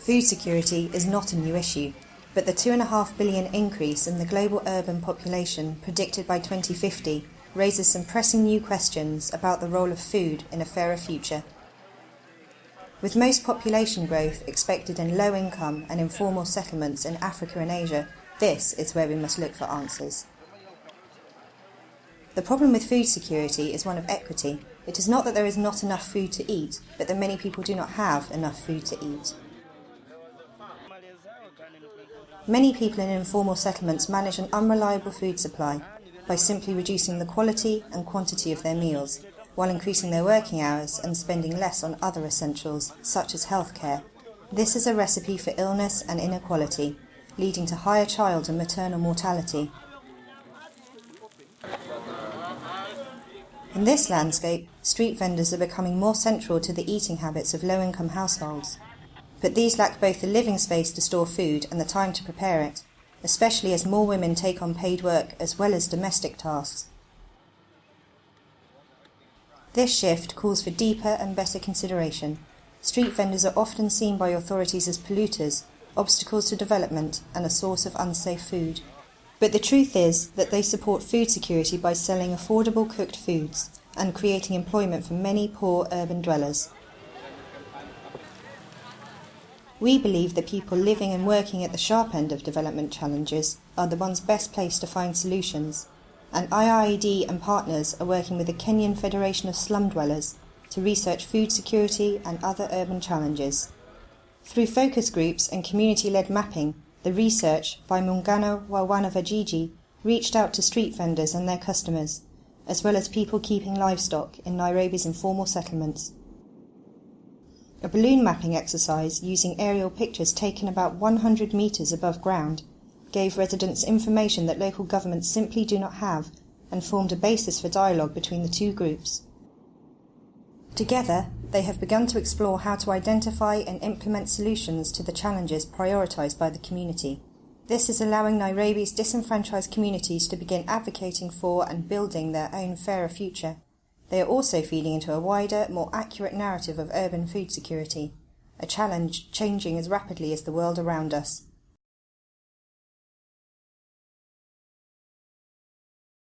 Food security is not a new issue, but the 2.5 billion increase in the global urban population predicted by 2050 raises some pressing new questions about the role of food in a fairer future. With most population growth expected in low income and informal settlements in Africa and Asia, this is where we must look for answers. The problem with food security is one of equity. It is not that there is not enough food to eat, but that many people do not have enough food to eat. Many people in informal settlements manage an unreliable food supply by simply reducing the quality and quantity of their meals, while increasing their working hours and spending less on other essentials, such as healthcare. This is a recipe for illness and inequality, leading to higher child and maternal mortality. In this landscape, street vendors are becoming more central to the eating habits of low income households but these lack both the living space to store food and the time to prepare it, especially as more women take on paid work as well as domestic tasks. This shift calls for deeper and better consideration. Street vendors are often seen by authorities as polluters, obstacles to development, and a source of unsafe food. But the truth is that they support food security by selling affordable cooked foods and creating employment for many poor urban dwellers. We believe that people living and working at the sharp end of development challenges are the ones best placed to find solutions, and IIED and partners are working with the Kenyan Federation of Slum Dwellers to research food security and other urban challenges. Through focus groups and community-led mapping, the research by Muungano wa Wanavijiji reached out to street vendors and their customers, as well as people keeping livestock in Nairobi's informal settlements. A balloon mapping exercise using aerial pictures taken about 100 metres above ground gave residents information that local governments simply do not have and formed a basis for dialogue between the two groups. Together, they have begun to explore how to identify and implement solutions to the challenges prioritised by the community. This is allowing Nairobi's disenfranchised communities to begin advocating for and building their own fairer future. They are also feeding into a wider, more accurate narrative of urban food security, a challenge changing as rapidly as the world around us.